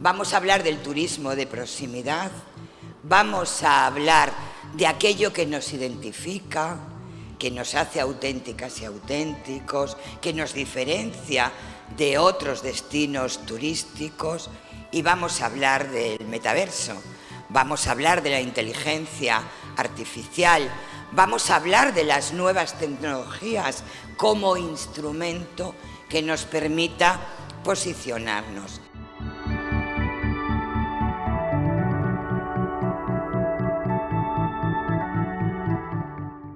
Vamos a hablar del turismo de proximidad, vamos a hablar de aquello que nos identifica, que nos hace auténticas y auténticos, que nos diferencia de otros destinos turísticos. Y vamos a hablar del metaverso, vamos a hablar de la inteligencia artificial, vamos a hablar de las nuevas tecnologías como instrumento que nos permita posicionarnos.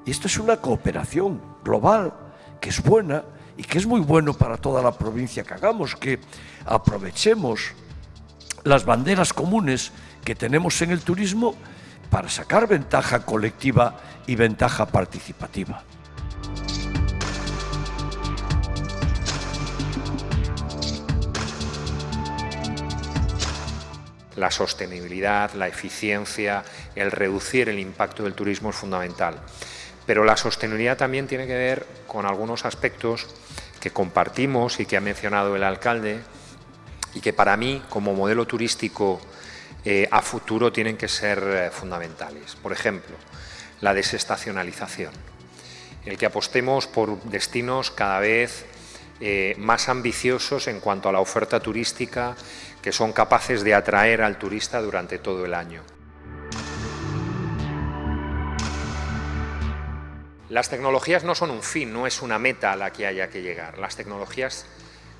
Y esto es una cooperación global que es buena y que es muy bueno para toda la provincia que hagamos, que aprovechemos las banderas comunes que tenemos en el turismo para sacar ventaja colectiva y ventaja participativa. La sostenibilidad, la eficiencia, el reducir el impacto del turismo es fundamental. Pero la sostenibilidad también tiene que ver con algunos aspectos que compartimos y que ha mencionado el alcalde y que para mí, como modelo turístico eh, a futuro, tienen que ser eh, fundamentales. Por ejemplo, la desestacionalización, el que apostemos por destinos cada vez eh, más ambiciosos en cuanto a la oferta turística, que son capaces de atraer al turista durante todo el año. Las tecnologías no son un fin, no es una meta a la que haya que llegar. Las tecnologías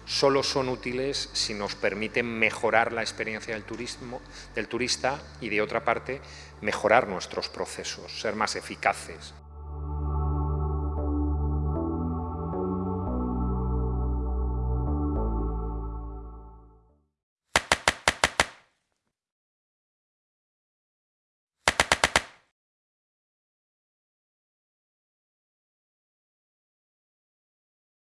solo son útiles si nos permiten mejorar la experiencia del, turismo, del turista y, de otra parte, mejorar nuestros procesos, ser más eficaces.